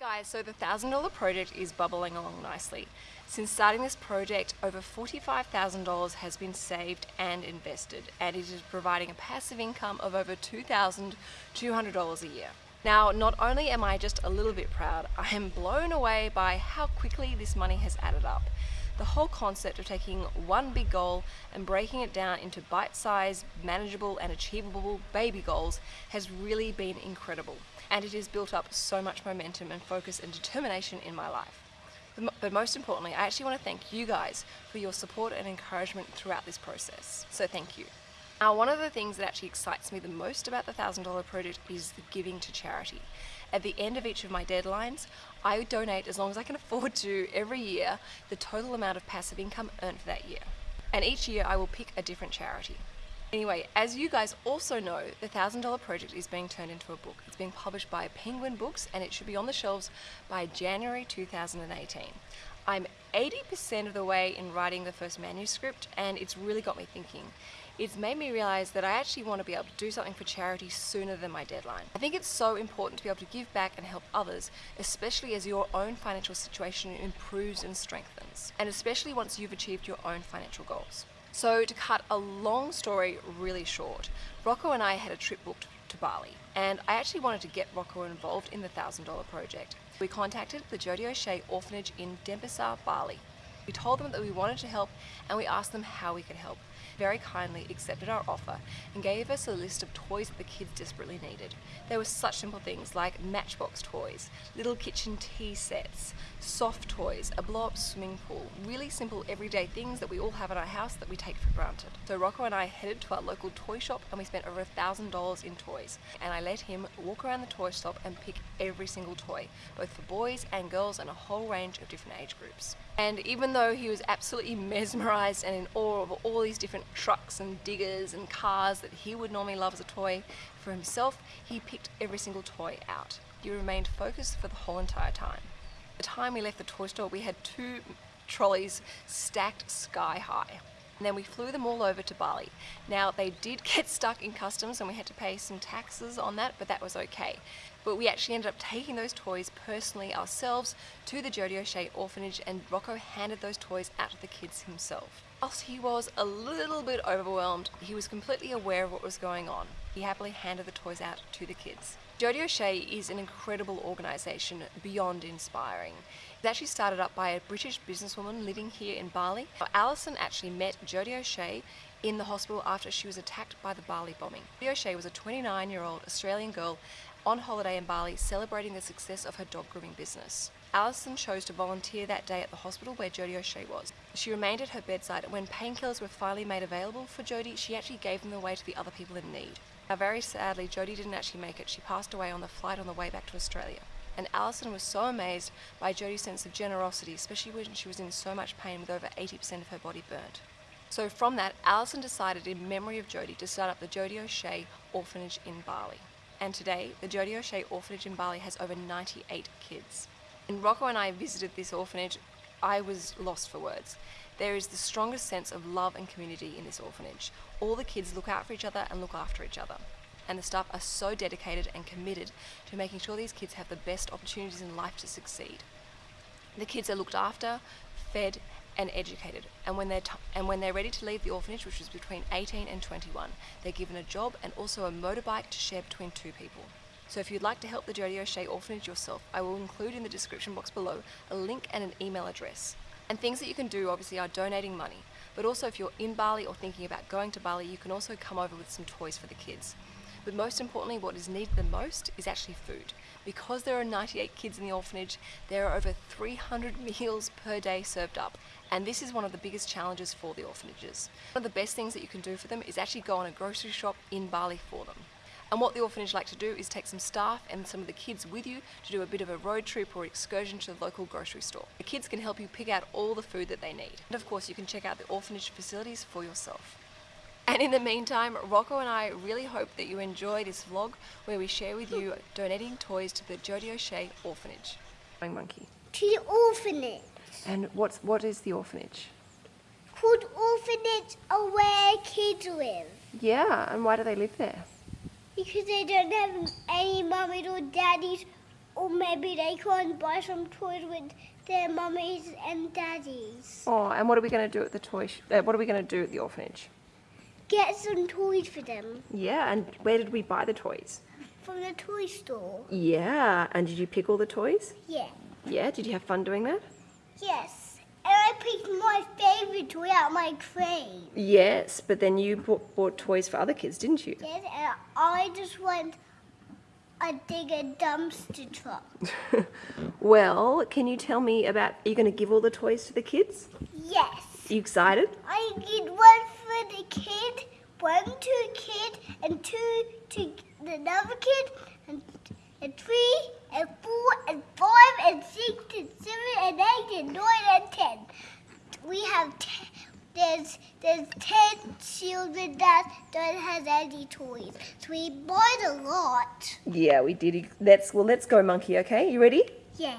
Hi guys, so the $1,000 project is bubbling along nicely. Since starting this project, over $45,000 has been saved and invested, and it is providing a passive income of over $2,200 a year. Now, not only am I just a little bit proud, I am blown away by how quickly this money has added up. The whole concept of taking one big goal and breaking it down into bite-sized, manageable and achievable baby goals has really been incredible. And it has built up so much momentum and focus and determination in my life. But most importantly, I actually want to thank you guys for your support and encouragement throughout this process. So thank you. Now, one of the things that actually excites me the most about the $1,000 project is the giving to charity. At the end of each of my deadlines, I donate as long as I can afford to every year the total amount of passive income earned for that year. And each year I will pick a different charity. Anyway, as you guys also know, the $1,000 project is being turned into a book. It's being published by Penguin Books and it should be on the shelves by January 2018. I'm 80% of the way in writing the first manuscript and it's really got me thinking. It's made me realize that I actually want to be able to do something for charity sooner than my deadline. I think it's so important to be able to give back and help others, especially as your own financial situation improves and strengthens, and especially once you've achieved your own financial goals. So to cut a long story really short, Rocco and I had a trip booked to Bali and I actually wanted to get Rocco involved in the $1,000 project. We contacted the Jodie O'Shea Orphanage in Denpasar, Bali. We told them that we wanted to help and we asked them how we could help very kindly accepted our offer and gave us a list of toys that the kids desperately needed. There were such simple things like matchbox toys, little kitchen tea sets, soft toys, a blow-up swimming pool, really simple everyday things that we all have in our house that we take for granted. So Rocco and I headed to our local toy shop and we spent over a thousand dollars in toys and I let him walk around the toy shop and pick every single toy, both for boys and girls and a whole range of different age groups. And even though he was absolutely mesmerized and in awe of all these different trucks and diggers and cars that he would normally love as a toy for himself, he picked every single toy out. He remained focused for the whole entire time. The time we left the toy store, we had two trolleys stacked sky high. And then we flew them all over to Bali. Now they did get stuck in customs and we had to pay some taxes on that, but that was okay. But we actually ended up taking those toys personally ourselves to the Jodie O'Shea orphanage and Rocco handed those toys out to the kids himself. Whilst he was a little bit overwhelmed, he was completely aware of what was going on. He happily handed the toys out to the kids. Jodie O'Shea is an incredible organisation beyond inspiring. It's actually started up by a British businesswoman living here in Bali. Alison actually met Jodie O'Shea in the hospital after she was attacked by the Bali bombing. Jodie O'Shea was a 29 year old Australian girl on holiday in Bali celebrating the success of her dog grooming business. Alison chose to volunteer that day at the hospital where Jodie O'Shea was. She remained at her bedside and when painkillers were finally made available for Jodie, she actually gave them away to the other people in need. Now very sadly, Jodie didn't actually make it. She passed away on the flight on the way back to Australia. And Alison was so amazed by Jodie's sense of generosity, especially when she was in so much pain with over 80% of her body burnt. So from that, Alison decided in memory of Jodie to start up the Jodie O'Shea Orphanage in Bali. And today, the Jodie O'Shea Orphanage in Bali has over 98 kids. When Rocco and I visited this orphanage, I was lost for words. There is the strongest sense of love and community in this orphanage. All the kids look out for each other and look after each other. And the staff are so dedicated and committed to making sure these kids have the best opportunities in life to succeed. The kids are looked after, fed and educated and when they're and when they're ready to leave the orphanage which is between 18 and 21 they're given a job and also a motorbike to share between two people. So if you'd like to help the Jodie O'Shea Orphanage yourself I will include in the description box below a link and an email address. And things that you can do obviously are donating money, but also if you're in Bali or thinking about going to Bali, you can also come over with some toys for the kids. But most importantly, what is needed the most is actually food. Because there are 98 kids in the orphanage, there are over 300 meals per day served up. And this is one of the biggest challenges for the orphanages. One of the best things that you can do for them is actually go on a grocery shop in Bali for them. And what the orphanage like to do is take some staff and some of the kids with you to do a bit of a road trip or excursion to the local grocery store. The kids can help you pick out all the food that they need. And of course you can check out the orphanage facilities for yourself. And in the meantime, Rocco and I really hope that you enjoy this vlog where we share with you donating toys to the Jodie O'Shea Orphanage. Monkey. To the orphanage. And what's what is the orphanage? Called orphanage are where kids live. Yeah, and why do they live there? Because they don't have any mummies or daddies or maybe they can't buy some toys with their mummies and daddies. Oh, and what are we going to do at the toy? Uh, what are we going to do at the orphanage? Get some toys for them Yeah, and where did we buy the toys? from the toy store. Yeah, and did you pick all the toys? Yeah. Yeah, did you have fun doing that? Yes. Picked my favorite toy out of my crate. Yes, but then you bought, bought toys for other kids, didn't you? Yes, and I just want a digger dumpster truck. well, can you tell me about? Are you going to give all the toys to the kids? Yes. you excited? I get one for the kid, one to a kid, and two to another kid, and, and three, and four, and five, and six, and seven, and eight, and nine, and ten. We have ten. There's there's ten children that don't have any toys, so we bought a lot. Yeah, we did. Let's well, let's go, monkey. Okay, you ready? Yeah.